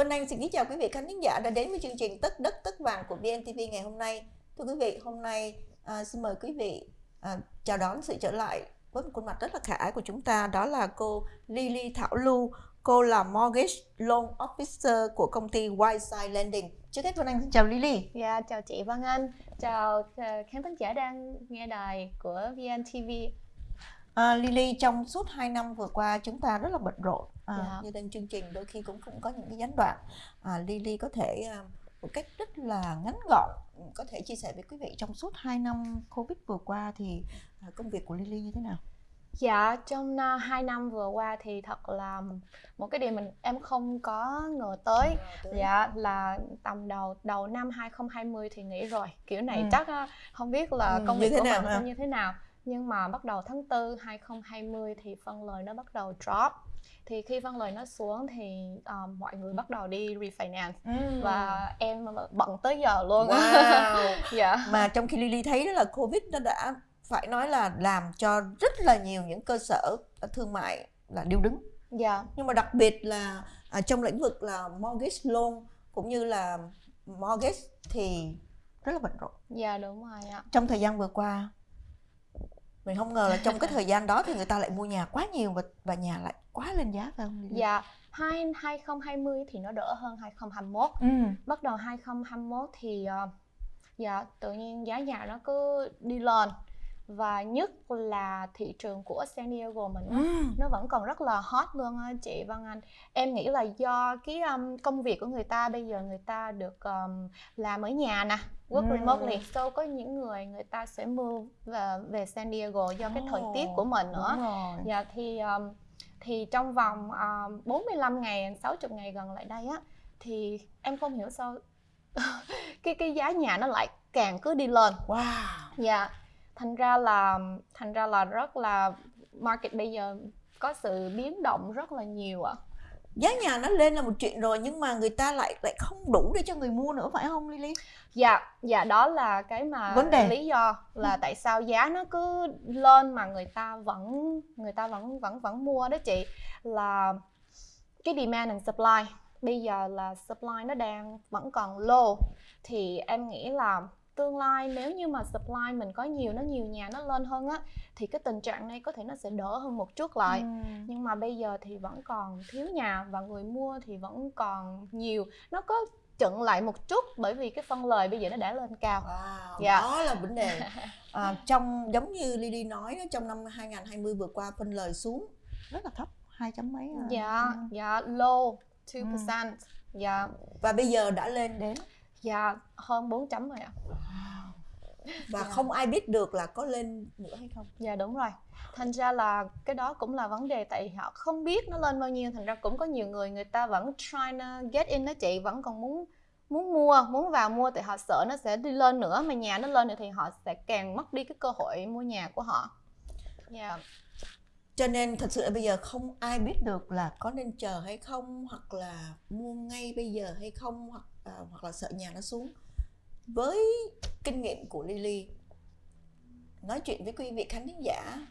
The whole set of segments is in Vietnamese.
Vân Anh xin kính chào quý vị khán thính giả đã đến với chương trình Tất đất tất vàng của VNTV ngày hôm nay. Thưa quý vị, hôm nay à, xin mời quý vị à, chào đón sự trở lại với một khuôn mặt rất là khả ái của chúng ta đó là cô Lily Thảo Lưu. Cô là Mortgage Loan Officer của công ty Whiteside Lending. Trước hết Vân Anh xin chào Lily. Yeah, chào chị Vân Anh, chào ờ, khán thính giả đang nghe đài của VNTV. À, Lily trong suốt 2 năm vừa qua chúng ta rất là bận rộn à, dạ. như lên chương trình đôi khi cũng cũng có những cái gián đoạn à, Lily có thể à, một cách rất là ngắn gọn có thể chia sẻ với quý vị trong suốt 2 năm Covid vừa qua thì à, công việc của Lily như thế nào? Dạ, trong uh, 2 năm vừa qua thì thật là một cái điều mình em không có ngờ tới. tới. Dạ là tầm đầu đầu năm 2020 thì nghĩ rồi. Kiểu này ừ. chắc uh, không biết là ừ, công việc của mình sẽ như thế nào nhưng mà bắt đầu tháng 4 2020 thì phân lời nó bắt đầu drop. Thì khi phân lời nó xuống thì um, mọi người bắt đầu đi refinance. Mm. và em bận tới giờ luôn. Wow. yeah. mà trong khi Lily thấy đó là covid nó đã phải nói là làm cho rất là nhiều những cơ sở thương mại là điêu đứng. Dạ. Nhưng mà đặc biệt là à, trong lĩnh vực là mortgage loan cũng như là mortgage thì rất là bận rộn. Dạ đúng rồi ạ. Trong thời gian vừa qua mình không ngờ là trong cái thời gian đó thì người ta lại mua nhà quá nhiều và và nhà lại quá lên giá phải không? Dạ, hai 2020 thì nó đỡ hơn 2021. Ừ. Bắt đầu 2021 thì uh, dạ tự nhiên giá nhà nó cứ đi lên và nhất là thị trường của San Diego mình ừ. nó vẫn còn rất là hot luôn á chị Văn Anh. Em nghĩ là do cái um, công việc của người ta bây giờ người ta được um, làm ở nhà nè work ừ. remotely so có những người người ta sẽ move về, về San Diego do cái thời tiết của mình nữa. dạ thì um, thì trong vòng um, 45 ngày 60 ngày gần lại đây á thì em không hiểu sao cái cái giá nhà nó lại càng cứ đi lên. Wow. Dạ thành ra là thành ra là rất là market bây giờ có sự biến động rất là nhiều ạ à. giá nhà nó lên là một chuyện rồi nhưng mà người ta lại lại không đủ để cho người mua nữa phải không Lily? Dạ, dạ đó là cái mà vấn đề lý do là tại sao giá nó cứ lên mà người ta vẫn người ta vẫn vẫn vẫn mua đó chị là cái demand and supply bây giờ là supply nó đang vẫn còn low thì em nghĩ là tương lai nếu như mà supply mình có nhiều nó nhiều nhà nó lên hơn á thì cái tình trạng này có thể nó sẽ đỡ hơn một chút lại ừ. nhưng mà bây giờ thì vẫn còn thiếu nhà và người mua thì vẫn còn nhiều nó có chận lại một chút bởi vì cái phân lời bây giờ nó đã lên cao wow, dạ. đó là vấn đề à, trong giống như Lily nói trong năm 2020 vừa qua phân lời xuống rất là thấp hai chấm mấy à. dạ ừ. dạ low 2% ừ. dạ và bây giờ đã lên đến dạ hơn 4 chấm rồi ạ và dạ. không ai biết được là có lên nữa hay không dạ đúng rồi thành ra là cái đó cũng là vấn đề tại họ không biết nó lên bao nhiêu thành ra cũng có nhiều người người ta vẫn trying to get in đó chị vẫn còn muốn muốn mua muốn vào mua tại họ sợ nó sẽ đi lên nữa mà nhà nó lên nữa thì họ sẽ càng mất đi cái cơ hội mua nhà của họ yeah. Dạ. cho nên thật sự là bây giờ không ai biết được là có nên chờ hay không hoặc là mua ngay bây giờ hay không hoặc à, hoặc là sợ nhà nó xuống với kinh nghiệm của Lily nói chuyện với quý vị khán thính giả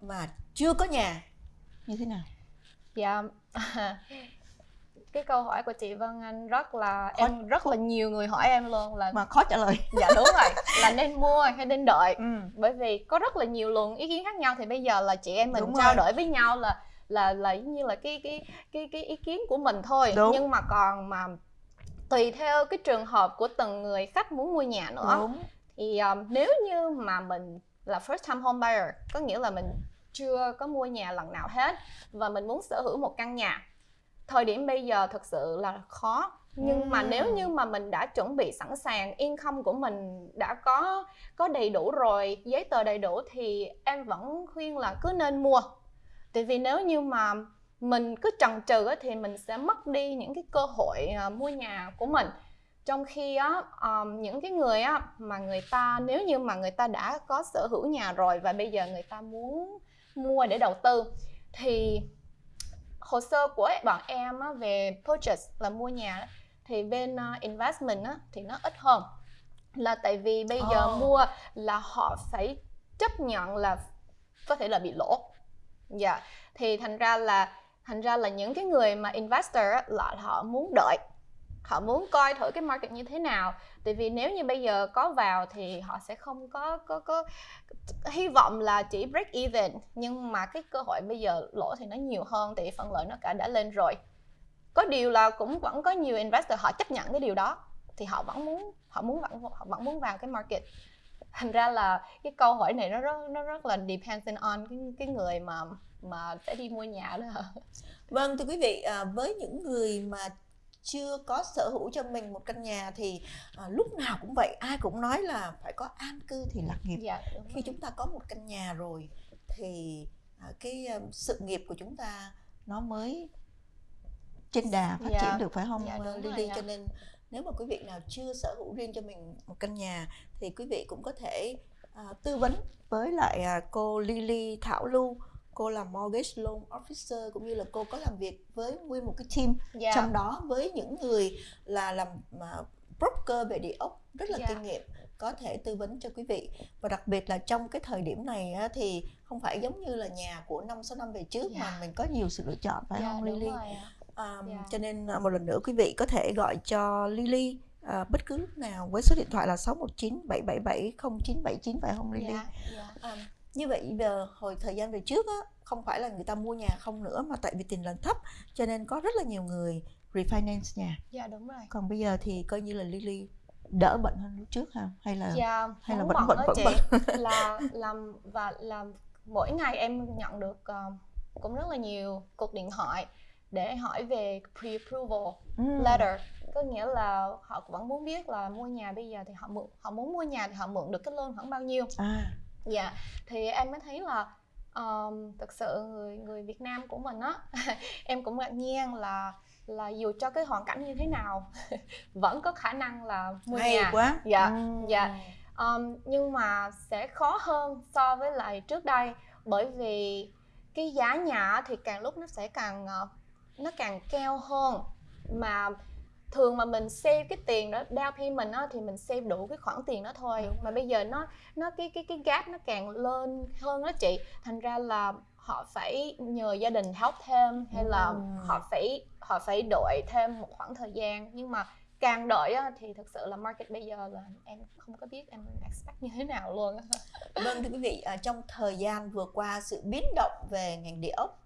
mà chưa có nhà như thế nào? Dạ cái câu hỏi của chị Vân Anh rất là khó, em rất là nhiều người hỏi em luôn là mà khó trả lời dạ đúng rồi là nên mua hay nên đợi ừ. bởi vì có rất là nhiều luồng ý kiến khác nhau thì bây giờ là chị em mình đúng trao đổi với nhau là là là như là cái cái cái cái ý kiến của mình thôi đúng. nhưng mà còn mà tùy theo cái trường hợp của từng người khách muốn mua nhà nữa. Đúng. thì um, nếu như mà mình là first time home buyer có nghĩa là mình chưa có mua nhà lần nào hết và mình muốn sở hữu một căn nhà thời điểm bây giờ thực sự là khó. Nhưng mà nếu như mà mình đã chuẩn bị sẵn sàng income của mình đã có có đầy đủ rồi giấy tờ đầy đủ thì em vẫn khuyên là cứ nên mua. Tại vì nếu như mà mình cứ chần chừ thì mình sẽ mất đi những cái cơ hội uh, mua nhà của mình. Trong khi á um, những cái người á mà người ta nếu như mà người ta đã có sở hữu nhà rồi và bây giờ người ta muốn mua để đầu tư thì hồ sơ của bọn em á, về purchase là mua nhà thì bên uh, investment á, thì nó ít hơn. Là tại vì bây giờ oh. mua là họ phải chấp nhận là có thể là bị lỗ. Dạ. Thì thành ra là thành ra là những cái người mà investor là họ muốn đợi, họ muốn coi thử cái market như thế nào. Tại vì nếu như bây giờ có vào thì họ sẽ không có có có hy vọng là chỉ break even. Nhưng mà cái cơ hội bây giờ lỗ thì nó nhiều hơn, tại vì phần lợi nó cả đã lên rồi. Có điều là cũng vẫn có nhiều investor họ chấp nhận cái điều đó, thì họ vẫn muốn, họ muốn vẫn, họ vẫn muốn vào cái market thành ra là cái câu hỏi này nó rất nó rất là dependent on cái cái người mà mà sẽ đi mua nhà đó vâng thưa quý vị à, với những người mà chưa có sở hữu cho mình một căn nhà thì à, lúc nào cũng vậy ai cũng nói là phải có an cư thì lạc nghiệp dạ, khi rồi. chúng ta có một căn nhà rồi thì à, cái um, sự nghiệp của chúng ta nó mới trên đà phát dạ. triển được phải không dạ, Lily cho nên nếu mà quý vị nào chưa sở hữu riêng cho mình một căn nhà thì quý vị cũng có thể à, tư vấn với lại à, cô Lily Thảo Lưu cô là mortgage loan officer cũng như là cô có làm việc với nguyên một cái team yeah. Dạ. trong đó với những người là làm mà broker về địa ốc rất là yeah. Dạ. kinh nghiệm có thể tư vấn cho quý vị và đặc biệt là trong cái thời điểm này á, thì không phải giống như là nhà của năm sáu năm về trước yeah. mà dạ. mình có nhiều sự lựa chọn phải yeah, không Lily? Um, yeah. Cho nên à, một lần nữa quý vị có thể gọi cho Lily à, bất cứ lúc nào với số điện thoại là 619 777 0979 phải không Lily? Yeah, yeah. Um, như vậy giờ hồi thời gian về trước á không phải là người ta mua nhà không nữa mà tại vì tiền lần thấp cho nên có rất là nhiều người refinance nhà dạ đúng rồi còn bây giờ thì coi như là Lily đỡ bệnh hơn lúc trước ha hay là dạ, hay là vẫn vẫn vẫn chị là làm và làm mỗi ngày em nhận được uh, cũng rất là nhiều cuộc điện thoại để hỏi về pre-approval mm. letter. Có nghĩa là họ vẫn muốn biết là mua nhà bây giờ thì họ mượn họ muốn mua nhà thì họ mượn được cái loan khoảng bao nhiêu. À. Dạ thì em mới thấy là um, thực sự người người Việt Nam của mình á em cũng ngạc nhiên là là dù cho cái hoàn cảnh như thế nào vẫn có khả năng là mua Hay nhà. quá. Dạ ừ. dạ. Um, nhưng mà sẽ khó hơn so với lại trước đây bởi vì cái giá nhà thì càng lúc nó sẽ càng ờ, nó càng cao hơn. Mà thường mà mình save cái tiền đó down payment đó thì mình save đủ cái khoản tiền đó thôi. Đúng mà bây giờ nó nó cái cái cái gap nó càng lên hơn đó chị. Thành ra là họ phải nhờ gia đình help thêm hay là ừ. họ phải họ phải đợi thêm một khoảng thời gian. Nhưng mà càng đợi á, thì thực sự là market bây giờ là em không có biết em expect như thế nào luôn vâng thưa quý vị trong thời gian vừa qua sự biến động về ngành địa ốc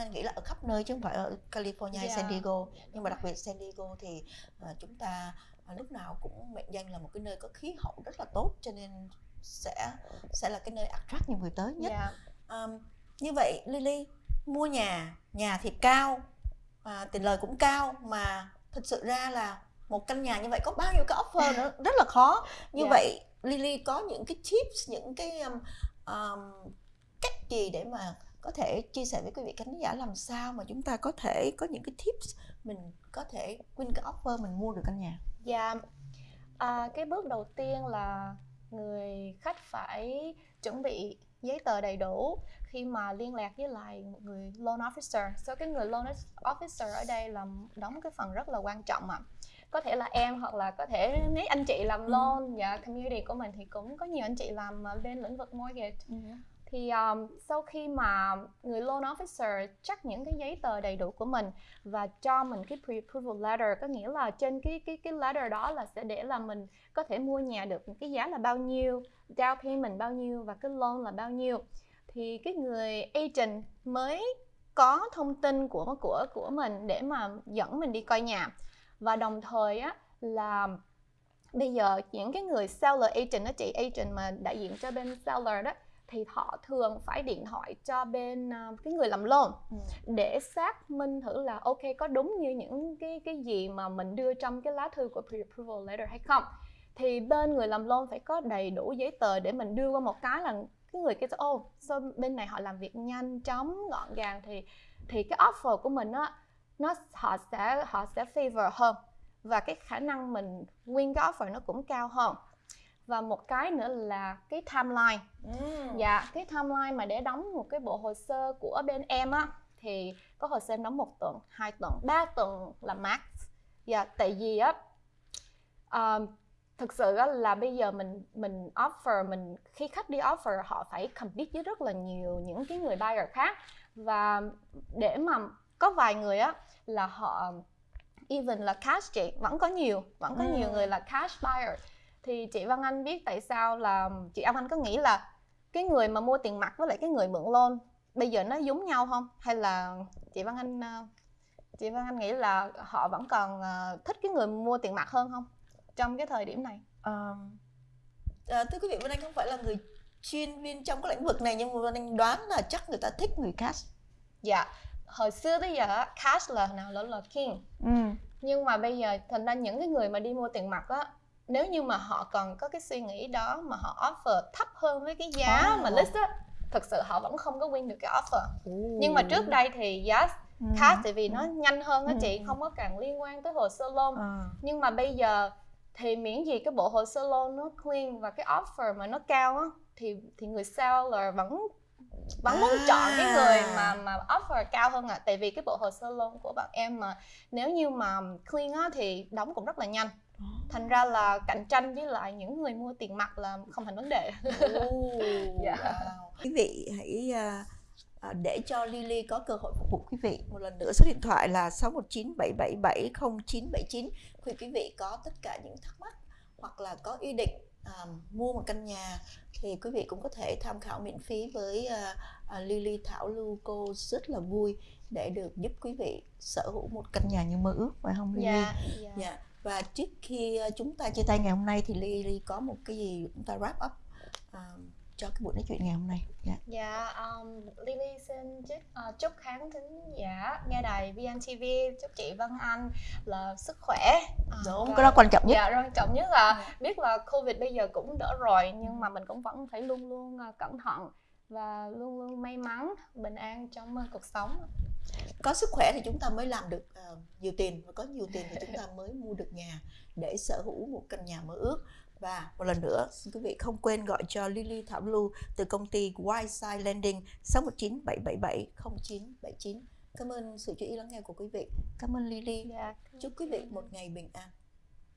Anh nghĩ là ở khắp nơi chứ không phải ở California hay San Diego. Nhưng mà đặc biệt San Diego thì uh, chúng ta uh, lúc nào cũng mệnh danh là một cái nơi có khí hậu rất là tốt cho nên sẽ sẽ là cái nơi attract nhiều người tới nhất. Yeah. um, như vậy Lily mua nhà nhà thì cao à, tiền lời cũng cao mà thật sự ra là một căn nhà như vậy có bao nhiêu cái offer nữa rất là khó. Như yeah. vậy Lily có những cái tips những cái um, um, cách gì để mà có thể chia sẻ với quý vị khán giả làm sao mà chúng ta có thể có những cái tips mình có thể win cái offer mình mua được căn nhà dạ à, cái bước đầu tiên là người khách phải chuẩn bị giấy tờ đầy đủ khi mà liên lạc với lại người loan officer. So cái người loan officer ở đây là đóng cái phần rất là quan trọng mà có thể là em hoặc là có thể mấy anh chị làm ừ. loan ừ. dạ community của mình thì cũng có nhiều anh chị làm bên lĩnh vực mortgage ừ thì um, sau khi mà người loan officer chắc những cái giấy tờ đầy đủ của mình và cho mình cái pre-approval letter có nghĩa là trên cái cái cái letter đó là sẽ để là mình có thể mua nhà được cái giá là bao nhiêu down payment bao nhiêu và cái loan là bao nhiêu. Thì cái người agent mới có thông tin của của của mình để mà dẫn mình đi coi nhà. Và đồng thời á là bây giờ những cái người seller agent đó chị agent mà đại diện cho bên seller đó thì họ thường phải điện thoại cho bên uh, cái người làm loan ừ. để xác minh thử là ok có đúng như những cái cái gì mà mình đưa trong cái lá thư của pre-approval letter hay không. Thì bên người làm loan phải có đầy đủ giấy tờ để mình đưa qua một cái là cái người kia ô oh, so bên này họ làm việc nhanh chóng gọn gàng? Thì thì cái offer của mình á nó họ sẽ họ sẽ favor hơn và cái khả năng mình win cái offer nó cũng cao hơn và một cái nữa là cái timeline mm. dạ cái timeline mà để đóng một cái bộ hồ sơ của bên em á thì có hồ sơ em đóng một tuần hai tuần ba tuần là max dạ tại vì á uh, thực sự á, là bây giờ mình mình offer mình khi khách đi offer họ phải compete với rất là nhiều những cái người buyer khác và để mà có vài người á là họ even là cash chị vẫn có nhiều vẫn có ừ. nhiều người là cash buyer thì chị Văn Anh biết tại sao là chị Văn Anh có nghĩ là cái người mà mua tiền mặt với lại cái người mượn loan bây giờ nó giống nhau không? Hay là chị Văn Anh ờ, chị Văn Anh nghĩ là họ vẫn còn ờ, thích cái người mua tiền mặt hơn không trong cái thời điểm này? À, à, thưa quý vị Văn Anh không phải là người chuyên viên trong cái lĩnh vực này nhưng mà Văn Anh đoán là chắc người ta thích người cash. Dạ hồi xưa tới giờ cash là nào là là king. Ừ. nhưng mà bây giờ thành ra những cái người mà đi mua tiền mặt á nếu như mà họ còn có cái suy nghĩ đó mà họ offer thấp hơn với cái giá oh. mà list á thực sự họ vẫn không có win được cái offer oh. nhưng mà trước đây thì giá ừ. cash tại vì nó nhanh hơn á ừ. chị không có càng liên quan tới hồ sơ loan à. nhưng mà bây giờ thì miễn gì cái bộ hồ sơ loan nó clean và cái offer mà nó cao á thì thì người seller vẫn vẫn muốn à. chọn cái người mà mà offer cao hơn à tại vì cái bộ hồ sơ loan của bạn em mà nếu như mà clean á thì đóng cũng rất là nhanh thành ra là cạnh tranh với lại những người mua tiền mặt là không thành vấn đề oh, yeah. wow. quý vị hãy uh, để cho Lily có cơ hội phục vụ quý vị một lần nữa số điện thoại là 6197770979 khi quý vị có tất cả những thắc mắc hoặc là có ý định uh, mua một căn nhà thì quý vị cũng có thể tham khảo miễn phí với uh, uh, Lily Thảo Lưu cô rất là vui để được giúp quý vị sở hữu một căn nhà như mơ ước phải không Lily? Yeah, yeah. yeah và trước khi ờ, chúng ta chia tay ngày hôm nay thì Lily có một cái gì chúng ta wrap up uh, cho cái buổi nói chuyện ngày hôm nay. Dạ. Yeah. yeah, um, Lily xin chúc, uh, chúc khán thính giả nghe đài VNTV chúc chị Vân Anh là sức khỏe. Đúng và, cái đó quan trọng nhất. dạ quan trọng nhất là biết là Covid bây giờ cũng đỡ rồi nhưng mà mình cũng vẫn phải luôn luôn cẩn thận và luôn luôn may mắn bình an trong cuộc sống có sức khỏe thì chúng ta mới làm được uh, nhiều tiền và có nhiều tiền thì chúng ta mới mua được nhà để sở hữu một căn nhà mơ ước. Và một lần nữa xin quý vị không quên gọi cho Lily Thảo Blue từ công ty Whiteside Landing 619 777 0979 cảm ơn sự chú ý lắng nghe của quý vị. Cảm ơn Lily. Dạ, chúc quý vị một ngày bình an